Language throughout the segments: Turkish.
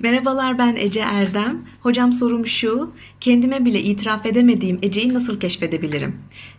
Merhabalar ben Ece Erdem. Hocam sorum şu, kendime bile itiraf edemediğim Ece'yi nasıl keşfedebilirim?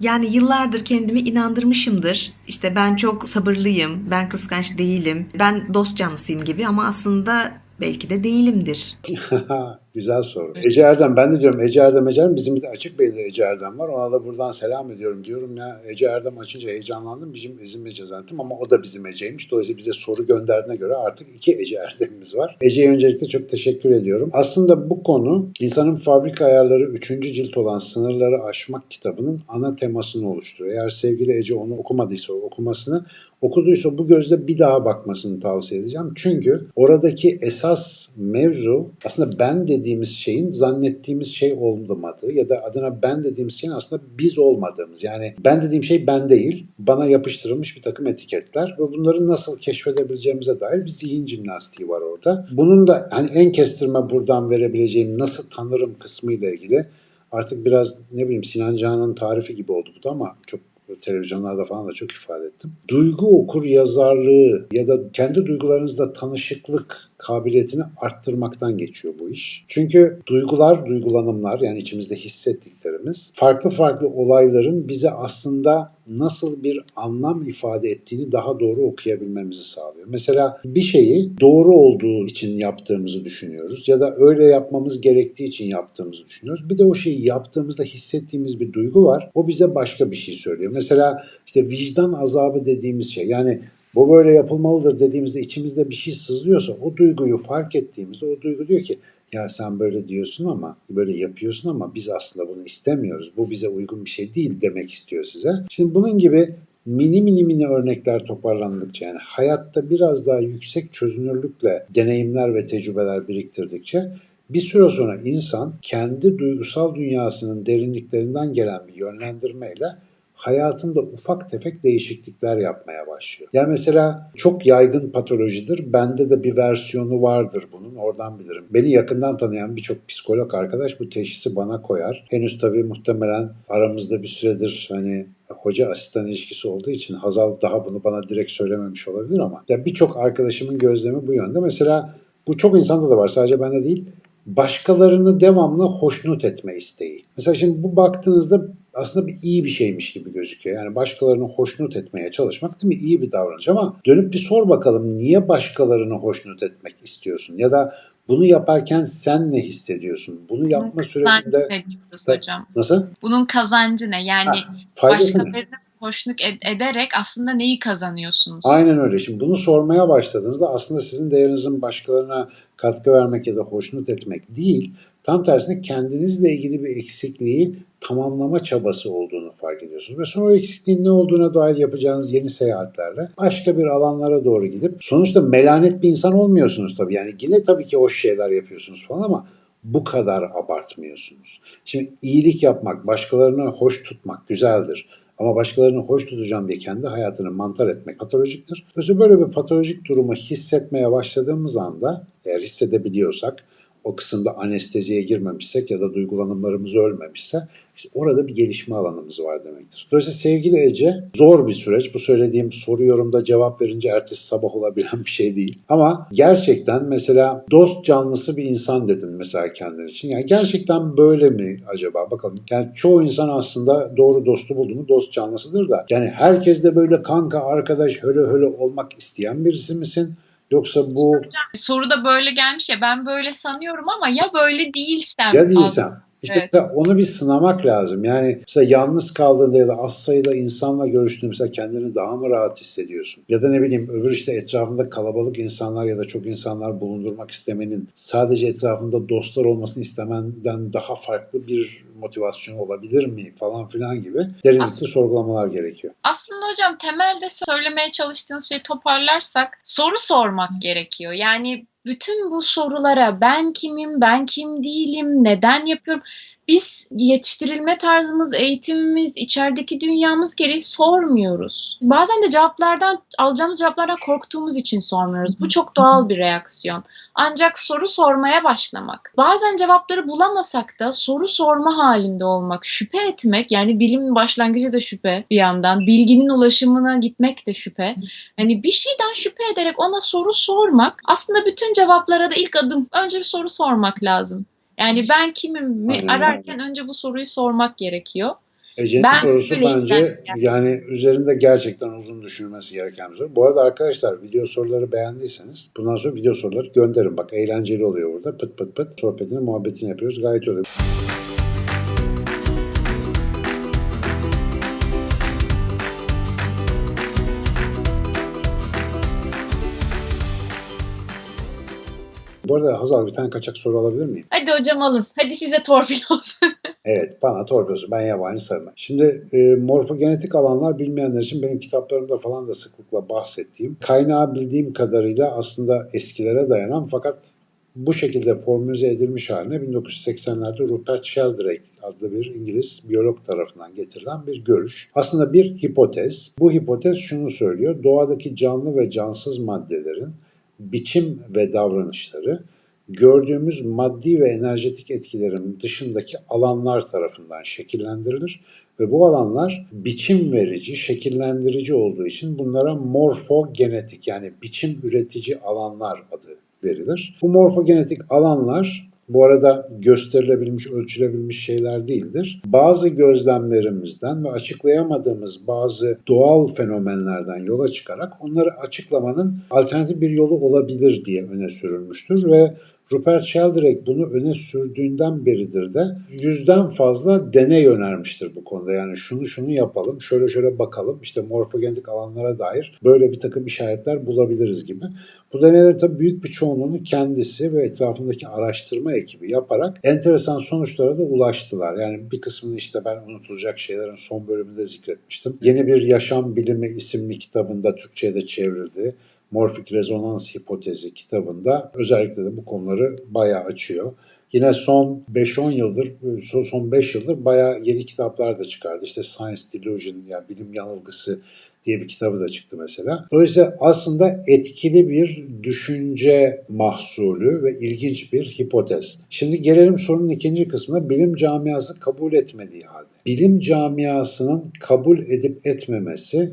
Yani yıllardır kendimi inandırmışımdır. İşte ben çok sabırlıyım, ben kıskanç değilim, ben dost canlısıyım gibi ama aslında belki de değilimdir. Güzel soru. Ece Erdem, ben de diyorum Ece Erdem, Ece Erdem. Bizim bir de açık belli Ece Erdem var. Ona da buradan selam ediyorum diyorum ya. Ece Erdem açınca heyecanlandım. Bizim bizim Ece zannettim ama o da bizim Ece'ymiş. Dolayısıyla bize soru gönderdiğine göre artık iki Ece Erdem'imiz var. Ece'ye öncelikle çok teşekkür ediyorum. Aslında bu konu insanın fabrika ayarları 3. cilt olan Sınırları Aşmak kitabının ana temasını oluşturuyor. Eğer sevgili Ece onu okumadıysa okumasını okuduysa bu gözle bir daha bakmasını tavsiye edeceğim. Çünkü oradaki esas mevzu aslında ben dediğimiz şeyin zannettiğimiz şey olmadığı ya da adına ben dediğimiz şeyin aslında biz olmadığımız. Yani ben dediğim şey ben değil, bana yapıştırılmış bir takım etiketler ve bunları nasıl keşfedebileceğimize dair bir zihin jimnastiği var orada. Bunun da hani en kestirme buradan verebileceğim nasıl tanırım kısmı ile ilgili artık biraz ne bileyim Sinan Canan'ın tarifi gibi oldu bu da ama çok televizyonlarda falan da çok ifade ettim. Duygu okur yazarlığı ya da kendi duygularınızla tanışıklık kabiliyetini arttırmaktan geçiyor bu iş. Çünkü duygular, duygulanımlar yani içimizde hissettiklerimiz farklı farklı olayların bize aslında nasıl bir anlam ifade ettiğini daha doğru okuyabilmemizi sağlıyor. Mesela bir şeyi doğru olduğu için yaptığımızı düşünüyoruz ya da öyle yapmamız gerektiği için yaptığımızı düşünüyoruz. Bir de o şeyi yaptığımızda hissettiğimiz bir duygu var. O bize başka bir şey söylüyor. Mesela işte vicdan azabı dediğimiz şey yani bu böyle yapılmalıdır dediğimizde içimizde bir şey sızlıyorsa o duyguyu fark ettiğimizde o duygu diyor ki ya sen böyle diyorsun ama böyle yapıyorsun ama biz aslında bunu istemiyoruz. Bu bize uygun bir şey değil demek istiyor size. Şimdi bunun gibi mini mini mini örnekler toparlandıkça yani hayatta biraz daha yüksek çözünürlükle deneyimler ve tecrübeler biriktirdikçe bir süre sonra insan kendi duygusal dünyasının derinliklerinden gelen bir yönlendirmeyle hayatında ufak tefek değişiklikler yapmaya başlıyor. Yani mesela çok yaygın patolojidir. Bende de bir versiyonu vardır bunun. Oradan bilirim. Beni yakından tanıyan birçok psikolog arkadaş bu teşhisi bana koyar. Henüz tabii muhtemelen aramızda bir süredir hani hoca asistan ilişkisi olduğu için Hazal daha bunu bana direkt söylememiş olabilir ama ya birçok arkadaşımın gözlemi bu yönde. Mesela bu çok insanda da var sadece bende değil. Başkalarını devamlı hoşnut etme isteği. Mesela şimdi bu baktığınızda aslında bir iyi bir şeymiş gibi gözüküyor. Yani başkalarını hoşnut etmeye çalışmak değil mi? İyi bir davranış ama dönüp bir sor bakalım niye başkalarını hoşnut etmek istiyorsun? Ya da bunu yaparken sen ne hissediyorsun? Bunu yapma sürecinde... kazancı ne diyoruz hocam? Nasıl? Bunun kazancı ne? Yani Ha, başkalarını hoşnut ed- ederek aslında neyi kazanıyorsunuz? Aynen öyle. Şimdi bunu sormaya başladığınızda aslında sizin değerinizin başkalarına katkı vermek ya da hoşnut etmek değil, tam tersine kendinizle ilgili bir eksikliği tamamlama çabası olduğunu fark ediyorsunuz. Ve sonra o eksikliğin ne olduğuna dair yapacağınız yeni seyahatlerle başka bir alanlara doğru gidip sonuçta melanet bir insan olmuyorsunuz tabii. Yani yine tabii ki hoş şeyler yapıyorsunuz falan ama bu kadar abartmıyorsunuz. Şimdi iyilik yapmak, başkalarını hoş tutmak güzeldir. Ama başkalarını hoş tutacağım diye kendi hayatını mantar etmek patolojiktir. Dolayısıyla böyle bir patolojik durumu hissetmeye başladığımız anda eğer hissedebiliyorsak o kısımda anesteziye girmemişsek ya da duygulanımlarımız ölmemişse işte orada bir gelişme alanımız var demektir. Dolayısıyla sevgili Ece zor bir süreç. Bu söylediğim soru yorumda cevap verince ertesi sabah olabilen bir şey değil. Ama gerçekten mesela dost canlısı bir insan dedin mesela kendin için. Yani gerçekten böyle mi acaba? Bakalım. Yani çoğu insan aslında doğru dostu buldu mu dost canlısıdır da. Yani herkes de böyle kanka, arkadaş, höle höle olmak isteyen birisi misin? Yoksa bu Soruda böyle gelmiş ya ben böyle sanıyorum ama ya böyle değilsem. ya değilsem. İşte Evet. onu bir sınamak lazım. Yani mesela yalnız kaldığında ya da az sayıda insanla görüştüğünde mesela kendini daha mı rahat hissediyorsun? Ya da ne bileyim öbür işte etrafında kalabalık insanlar ya da çok insanlar bulundurmak istemenin sadece etrafında dostlar olmasını istemenden daha farklı bir motivasyon olabilir mi falan filan gibi derinlikli Aslında- sorgulamalar gerekiyor. Aslında hocam temelde söylemeye çalıştığınız şeyi toparlarsak soru sormak gerekiyor. Yani bütün bu sorulara ben kimim, ben kim değilim, neden yapıyorum? Biz yetiştirilme tarzımız, eğitimimiz, içerideki dünyamız gereği sormuyoruz. Bazen de cevaplardan, alacağımız cevaplardan korktuğumuz için sormuyoruz. Bu çok doğal bir reaksiyon. Ancak soru sormaya başlamak, bazen cevapları bulamasak da soru sorma halinde olmak, şüphe etmek, yani bilimin başlangıcı da şüphe bir yandan, bilginin ulaşımına gitmek de şüphe. Hani bir şeyden şüphe ederek ona soru sormak aslında bütün cevaplara da ilk adım. Önce bir soru sormak lazım. Yani ben kimim mi Aynen. ararken önce bu soruyu sormak gerekiyor. Ece'nin Ben sorusu bence yani. yani üzerinde gerçekten uzun düşünülmesi gereken bir soru. Bu arada arkadaşlar video soruları beğendiyseniz bundan sonra video soruları gönderin. Bak eğlenceli oluyor burada. Pıt pıt pıt sohbetini muhabbetini yapıyoruz. Gayet öyle. Bu arada Hazal bir tane kaçak soru alabilir miyim? Hadi hocam alın. Hadi size torpil olsun. Evet, bana torpidosu. Ben yabancı sevmem. Şimdi e, morfogenetik alanlar bilmeyenler için benim kitaplarımda falan da sıklıkla bahsettiğim, kaynağı bildiğim kadarıyla aslında eskilere dayanan fakat bu şekilde formülize edilmiş haline 1980'lerde Rupert Sheldrake adlı bir İngiliz biyolog tarafından getirilen bir görüş. Aslında bir hipotez. Bu hipotez şunu söylüyor. Doğadaki canlı ve cansız maddelerin biçim ve davranışları gördüğümüz maddi ve enerjetik etkilerin dışındaki alanlar tarafından şekillendirilir ve bu alanlar biçim verici, şekillendirici olduğu için bunlara morfogenetik yani biçim üretici alanlar adı verilir. Bu morfogenetik alanlar bu arada gösterilebilmiş, ölçülebilmiş şeyler değildir. Bazı gözlemlerimizden ve açıklayamadığımız bazı doğal fenomenlerden yola çıkarak onları açıklamanın alternatif bir yolu olabilir diye öne sürülmüştür ve Rupert Sheldrake bunu öne sürdüğünden beridir de yüzden fazla deney önermiştir bu konuda. Yani şunu şunu yapalım, şöyle şöyle bakalım, işte morfogenetik alanlara dair böyle bir takım işaretler bulabiliriz gibi. Bu deneyler tabii büyük bir çoğunluğunu kendisi ve etrafındaki araştırma ekibi yaparak enteresan sonuçlara da ulaştılar. Yani bir kısmını işte ben unutulacak şeylerin son bölümünde zikretmiştim. Yeni bir Yaşam Bilimi isimli kitabında Türkçe'ye de çevrildi. Morfik rezonans hipotezi kitabında özellikle de bu konuları bayağı açıyor. Yine son 5-10 yıldır, son- son 5 yıldır bayağı yeni kitaplar da çıkardı. İşte Science Delusion yani bilim yanılgısı diye bir kitabı da çıktı mesela. Dolayısıyla aslında etkili bir düşünce mahsulü ve ilginç bir hipotez. Şimdi gelelim sorunun ikinci kısmına bilim camiası kabul etmediği halde. Bilim camiasının kabul edip etmemesi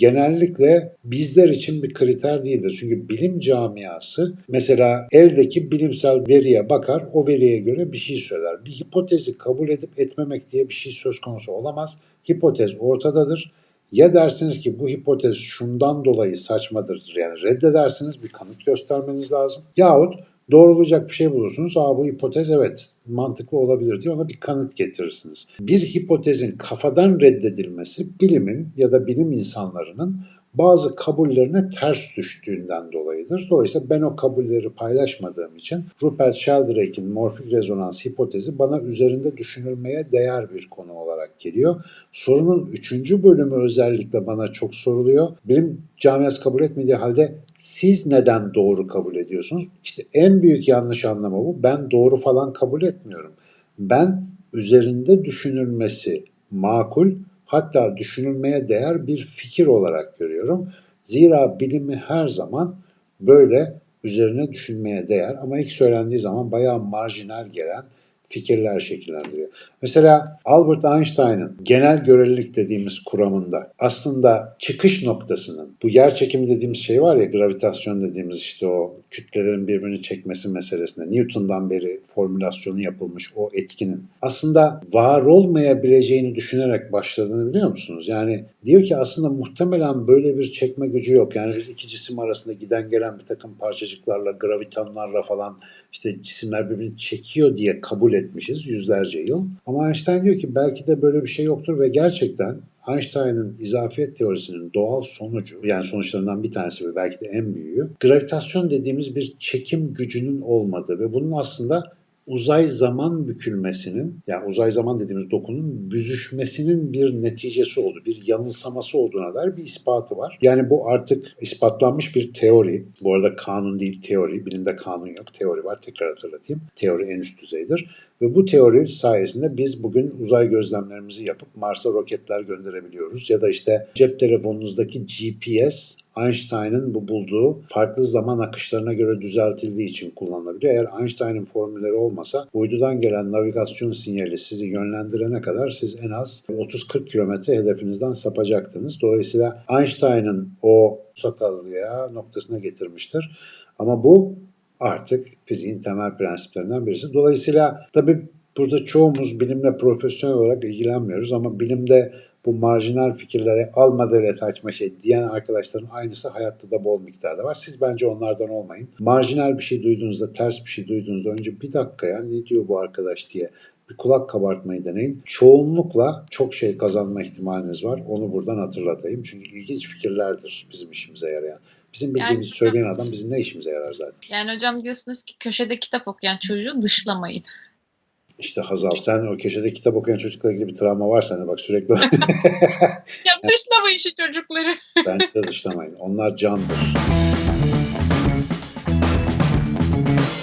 genellikle bizler için bir kriter değildir. Çünkü bilim camiası mesela eldeki bilimsel veriye bakar, o veriye göre bir şey söyler. Bir hipotezi kabul edip etmemek diye bir şey söz konusu olamaz. Hipotez ortadadır. Ya dersiniz ki bu hipotez şundan dolayı saçmadır yani reddedersiniz bir kanıt göstermeniz lazım. Yahut doğrulayacak bir şey bulursunuz. Aa bu hipotez evet mantıklı olabilir diye ona bir kanıt getirirsiniz. Bir hipotezin kafadan reddedilmesi bilimin ya da bilim insanlarının bazı kabullerine ters düştüğünden dolayıdır. Dolayısıyla ben o kabulleri paylaşmadığım için Rupert Sheldrake'in morfik rezonans hipotezi bana üzerinde düşünülmeye değer bir konu olarak geliyor. Sorunun üçüncü bölümü özellikle bana çok soruluyor. Benim camiası kabul etmediği halde siz neden doğru kabul ediyorsunuz? İşte en büyük yanlış anlama bu. Ben doğru falan kabul etmiyorum. Ben üzerinde düşünülmesi makul hatta düşünülmeye değer bir fikir olarak görüyorum. Zira bilimi her zaman böyle üzerine düşünmeye değer ama ilk söylendiği zaman bayağı marjinal gelen fikirler şekillendiriyor. Mesela Albert Einstein'ın genel görelilik dediğimiz kuramında aslında çıkış noktasının bu yer çekimi dediğimiz şey var ya gravitasyon dediğimiz işte o kütlelerin birbirini çekmesi meselesinde Newton'dan beri formülasyonu yapılmış o etkinin aslında var olmayabileceğini düşünerek başladığını biliyor musunuz? Yani diyor ki aslında muhtemelen böyle bir çekme gücü yok. Yani biz iki cisim arasında giden gelen bir takım parçacıklarla, gravitonlarla falan işte cisimler birbirini çekiyor diye kabul etmişiz yüzlerce yıl. Ama Einstein diyor ki belki de böyle bir şey yoktur ve gerçekten Einstein'ın izafiyet teorisinin doğal sonucu yani sonuçlarından bir tanesi ve belki de en büyüğü gravitasyon dediğimiz bir çekim gücünün olmadığı ve bunun aslında uzay zaman bükülmesinin yani uzay zaman dediğimiz dokunun büzüşmesinin bir neticesi oldu. Bir yanılsaması olduğuna dair bir ispatı var. Yani bu artık ispatlanmış bir teori. Bu arada kanun değil teori. Bilimde kanun yok. Teori var. Tekrar hatırlatayım. Teori en üst düzeydir. Ve bu teori sayesinde biz bugün uzay gözlemlerimizi yapıp Mars'a roketler gönderebiliyoruz. Ya da işte cep telefonunuzdaki GPS Einstein'ın bu bulduğu farklı zaman akışlarına göre düzeltildiği için kullanılabiliyor. Eğer Einstein'ın formülleri olmasa uydudan gelen navigasyon sinyali sizi yönlendirene kadar siz en az 30-40 kilometre hedefinizden sapacaktınız. Dolayısıyla Einstein'ın o sakallıya noktasına getirmiştir. Ama bu artık fiziğin temel prensiplerinden birisi. Dolayısıyla tabii burada çoğumuz bilimle profesyonel olarak ilgilenmiyoruz ama bilimde bu marjinal fikirlere alma devlet açma şey diyen arkadaşların aynısı hayatta da bol miktarda var. Siz bence onlardan olmayın. Marjinal bir şey duyduğunuzda, ters bir şey duyduğunuzda önce bir dakika ya ne diyor bu arkadaş diye bir kulak kabartmayı deneyin. Çoğunlukla çok şey kazanma ihtimaliniz var. Onu buradan hatırlatayım. Çünkü ilginç fikirlerdir bizim işimize yarayan. Bizim bildiğimiz Yani- söyleyen adam bizim ne işimize yarar zaten. Yani hocam diyorsunuz ki köşede kitap okuyan çocuğu dışlamayın. İşte Hazal sen o köşede kitap okuyan çocukla ilgili bir travma var sende bak sürekli Ya dışlamayın şu çocukları. bence de dışlamayın. Onlar candır.